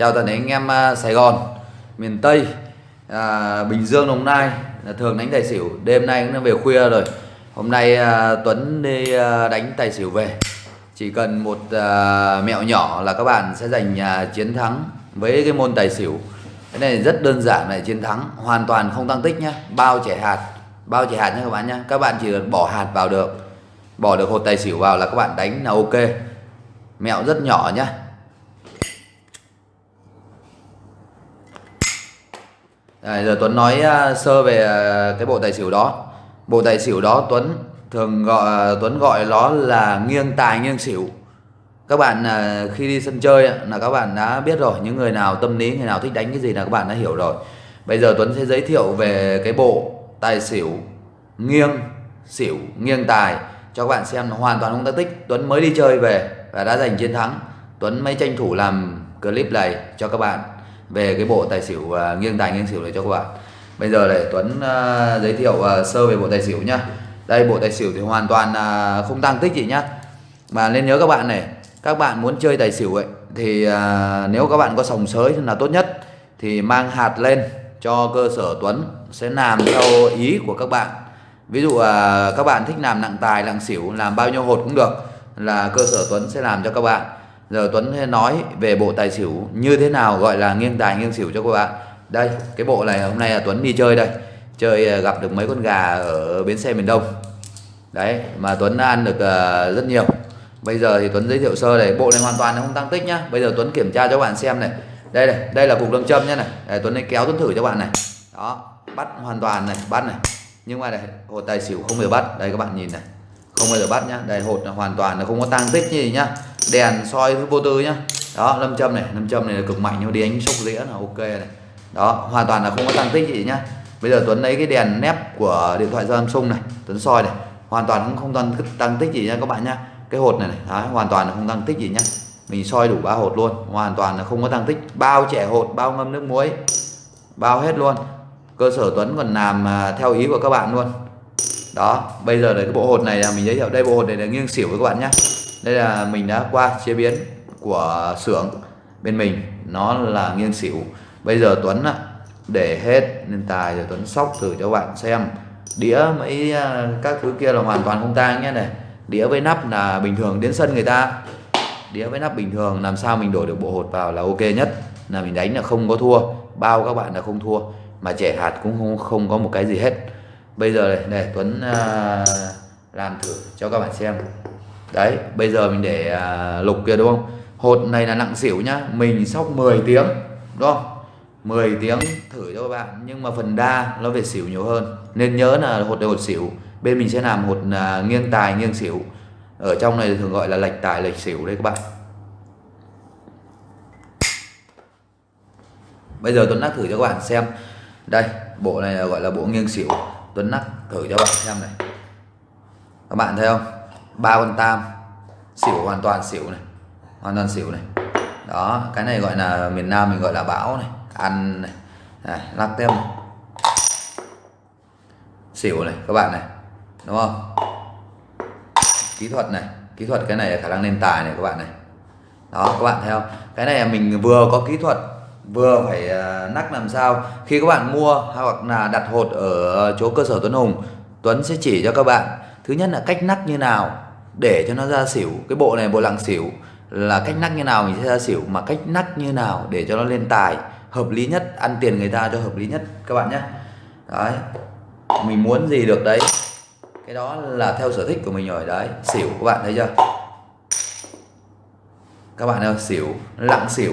chào toàn thể anh em à, Sài Gòn miền Tây à, Bình Dương Đồng Nai là thường đánh tài xỉu. Đêm nay cũng về khuya rồi. Hôm nay à, Tuấn đi à, đánh tài xỉu về. Chỉ cần một à, mẹo nhỏ là các bạn sẽ giành à, chiến thắng với cái môn tài xỉu. Cái này rất đơn giản này chiến thắng hoàn toàn không tăng tích nhá. Bao trẻ hạt bao trẻ hạt nhé các bạn nhé các bạn chỉ cần bỏ hạt vào được bỏ được hột tài xỉu vào là các bạn đánh là ok. Mẹo rất nhỏ nhá. À, giờ Tuấn nói uh, sơ về uh, cái bộ tài xỉu đó. Bộ tài xỉu đó Tuấn thường gọi à, Tuấn gọi nó là nghiêng tài nghiêng xỉu. Các bạn uh, khi đi sân chơi là các bạn đã biết rồi những người nào tâm lý người nào thích đánh cái gì là các bạn đã hiểu rồi. Bây giờ Tuấn sẽ giới thiệu về cái bộ tài xỉu nghiêng xỉu nghiêng tài cho các bạn xem nó hoàn toàn không tác tích. Tuấn mới đi chơi về và đã giành chiến thắng. Tuấn mới tranh thủ làm clip này cho các bạn về cái bộ tài xỉu uh, nghiêng tài nghiêng xỉu này cho các bạn. Bây giờ để Tuấn uh, giới thiệu uh, sơ về bộ tài xỉu nhá. Đây bộ tài xỉu thì hoàn toàn uh, không tăng tích gì nhá. Mà nên nhớ các bạn này các bạn muốn chơi tài xỉu ấy thì uh, nếu các bạn có sòng sới là tốt nhất thì mang hạt lên cho cơ sở Tuấn sẽ làm theo ý của các bạn. Ví dụ uh, các bạn thích làm nặng tài nặng xỉu làm bao nhiêu hột cũng được là cơ sở Tuấn sẽ làm cho các bạn giờ Tuấn sẽ nói về bộ tài xỉu như thế nào gọi là nghiêng tài nghiêng xỉu cho các bạn. Đây cái bộ này hôm nay là Tuấn đi chơi đây. Chơi à, gặp được mấy con gà ở bến xe miền Đông. Đấy mà Tuấn ăn được à, rất nhiều. Bây giờ thì Tuấn giới thiệu sơ này bộ này hoàn toàn không tăng tích nhá. Bây giờ Tuấn kiểm tra cho các bạn xem này. Đây này đây là cục lâm châm nhá này. Đây, Tuấn ấy kéo Tuấn thử cho bạn này. Đó bắt hoàn toàn này bắt này. Nhưng mà này hột tài xỉu không bao giờ bắt. Đây các bạn nhìn này. Không bao giờ bắt nhá. Đây hột là hoàn toàn là không có tăng tích gì nhá đèn soi vô tư nhá. Đó lâm châm này lâm châm này là cực mạnh nhưng đi đánh sốc dĩa là ok này. Đó hoàn toàn là không có tăng tích gì nhá. Bây giờ Tuấn lấy cái đèn nép của điện thoại Samsung này Tuấn soi này hoàn toàn cũng không tăng, tăng tích gì nha các bạn nhá. Cái hột này này đó, hoàn toàn là không tăng tích gì nhá. Mình soi đủ ba hột luôn hoàn toàn là không có tăng tích. Bao trẻ hột bao ngâm nước muối bao hết luôn. Cơ sở Tuấn còn làm à, theo ý của các bạn luôn. Đó bây giờ là cái bộ hột này là mình giới thiệu. Đây bộ hột này là nghiêng xỉu với các bạn nhé đây là mình đã qua chế biến của xưởng bên mình. Nó là nghiêng xỉu. Bây giờ Tuấn để hết nên tài rồi Tuấn sóc thử cho bạn xem. Đĩa mấy à, các thứ kia là hoàn toàn không tang nhé. Này đĩa với nắp là bình thường đến sân người ta. Đĩa với nắp bình thường làm sao mình đổi được bộ hột vào là ok nhất. Là mình đánh là không có thua bao các bạn là không thua mà trẻ hạt cũng không không có một cái gì hết. Bây giờ này, này Tuấn uh, làm thử cho các bạn xem đấy bây giờ mình để à, lục kia đúng không? Hột này là nặng xỉu nhá. Mình sóc 10 tiếng đúng không? 10 tiếng thử cho các bạn. Nhưng mà phần đa nó về xỉu nhiều hơn. Nên nhớ là hột này hột xỉu. Bên mình sẽ làm hột à, nghiêng tài nghiêng xỉu. Ở trong này thường gọi là lệch tài lệch xỉu đấy các bạn. Bây giờ Tuấn nắc thử cho các bạn xem. Đây bộ này là gọi là bộ nghiêng xỉu. Tuấn nắc thử cho các bạn xem này. Các bạn thấy không? Ba con tam. Xỉu hoàn toàn xỉu này. Hoàn toàn xỉu này. Đó cái này gọi là miền Nam mình gọi là bão này. Ăn này, này lắc tem này. xỉu này các bạn này. Đúng không? Kỹ thuật này. Kỹ thuật cái này là khả năng lên tài này các bạn này. Đó các bạn thấy không? Cái này là mình vừa có kỹ thuật vừa phải uh, nắc làm sao. Khi các bạn mua hoặc là đặt hột ở chỗ cơ sở Tuấn Hùng Tuấn sẽ chỉ cho các bạn thứ nhất là cách nắc như nào để cho nó ra xỉu. Cái bộ này, bộ lặng xỉu là cách nắc như nào mình sẽ ra xỉu, mà cách nắc như nào để cho nó lên tài, hợp lý nhất, ăn tiền người ta cho hợp lý nhất, các bạn nhé. Đấy, mình muốn gì được đấy. Cái đó là theo sở thích của mình rồi, đấy. Xỉu, các bạn thấy chưa? Các bạn ơi, xỉu, lặng xỉu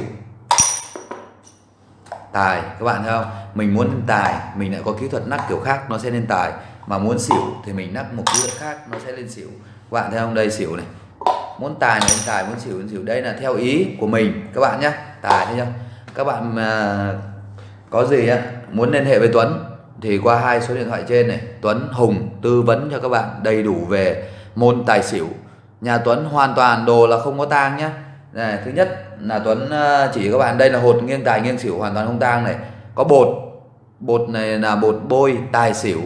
tài, các bạn thấy không? Mình muốn lên tài, mình lại có kỹ thuật nắc kiểu khác, nó sẽ lên tài. Mà muốn xỉu thì mình nắc một kỹ thuật khác, nó sẽ lên xỉu. Các bạn thấy không? Đây, xỉu này. Muốn tài này lên tài muốn xỉu lên xỉu. Đây là theo ý của mình. Các bạn nhé tài thấy chưa các bạn mà có gì á, muốn liên hệ với Tuấn thì qua hai số điện thoại trên này. Tuấn Hùng tư vấn cho các bạn đầy đủ về môn tài xỉu. Nhà Tuấn hoàn toàn đồ là không có tang nhé này, thứ nhất là Tuấn ờ, chỉ các bạn đây là hột nghiêng tài nghiêng xỉu hoàn toàn không tang này. Có bột bột này là bột bôi tài xỉu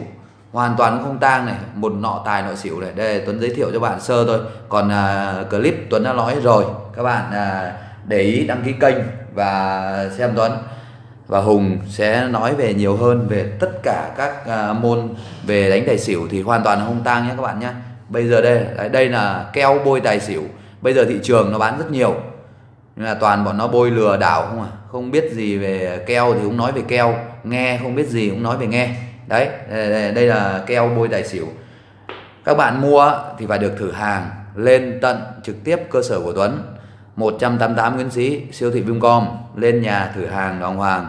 hoàn toàn không tang này một nọ tài nọ xỉu này. Đây Tuấn giới thiệu cho bạn sơ thôi. Còn uh, clip Tuấn đã nói rồi các bạn uh, để ý đăng ký kênh và xem Tuấn. Và Hùng sẽ nói về nhiều hơn về tất cả các à, môn về đánh tài xỉu thì hoàn toàn không tang nhé các bạn nhé. Bây giờ đây đây là keo bôi tài xỉu bây giờ thị trường nó bán rất nhiều nhưng là toàn bọn nó bôi lừa đảo không à. Không biết gì về keo thì cũng nói về keo nghe không biết gì cũng nói về nghe. Đấy đây, là keo bôi tài xỉu. Các bạn mua thì phải được thử hàng lên tận trực tiếp cơ sở của Tuấn. 188 Nguyễn Sĩ siêu thị Vincom lên nhà thử hàng đàng hoàng.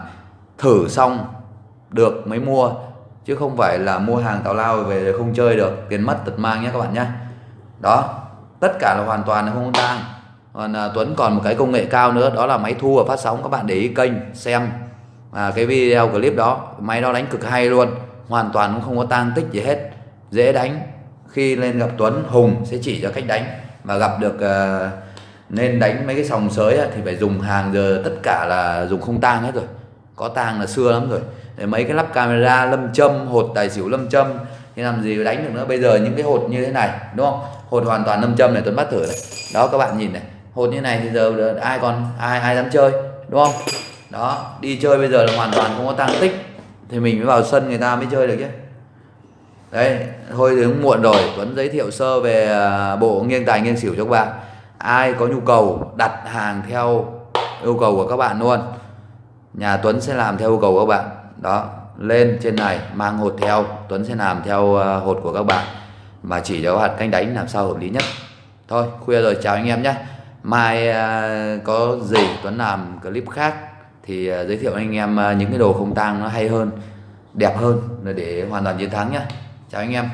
Thử xong được mới mua chứ không phải là mua hàng tào lao về không chơi được. Tiền mất tật mang nhé các bạn nhé. Đó tất cả là hoàn toàn là không tang. Còn à, Tuấn còn một cái công nghệ cao nữa đó là máy thu và phát sóng các bạn để ý kênh xem. À, cái video clip đó máy đó đánh cực hay luôn hoàn toàn cũng không có tang tích gì hết. Dễ đánh. Khi lên gặp Tuấn Hùng sẽ chỉ cho cách đánh. Và gặp được à, nên đánh mấy cái sòng sới thì phải dùng hàng giờ tất cả là dùng không tang hết rồi. Có tang là xưa lắm rồi. Để mấy cái lắp camera lâm châm hột tài xỉu lâm châm thì làm gì đánh được nữa. Bây giờ những cái hột như thế này đúng không? Hột hoàn toàn lâm châm này tuấn bắt thử này. Đó, các bạn nhìn này. Hột như này thì giờ ai còn, ai ai dám chơi, đúng không? Đó, đi chơi bây giờ là hoàn toàn không có tăng tích. Thì mình mới vào sân người ta mới chơi được chứ. Đấy, thôi thì cũng muộn rồi. Tuấn giới thiệu sơ về à, bộ nghiêng tài nghiêng xỉu cho các bạn. Ai có nhu cầu đặt hàng theo yêu cầu của các bạn luôn. Nhà Tuấn sẽ làm theo yêu cầu của các bạn. Đó, lên trên này, mang hột theo. Tuấn sẽ làm theo à, hột của các bạn mà chỉ cho các bạn canh đánh làm sao hợp lý nhất. Thôi khuya rồi chào anh em nhé. Mai à, có gì Tuấn làm clip khác thì à, giới thiệu anh em à, những cái đồ không tang nó hay hơn đẹp hơn để hoàn toàn chiến thắng nhé. Chào anh em.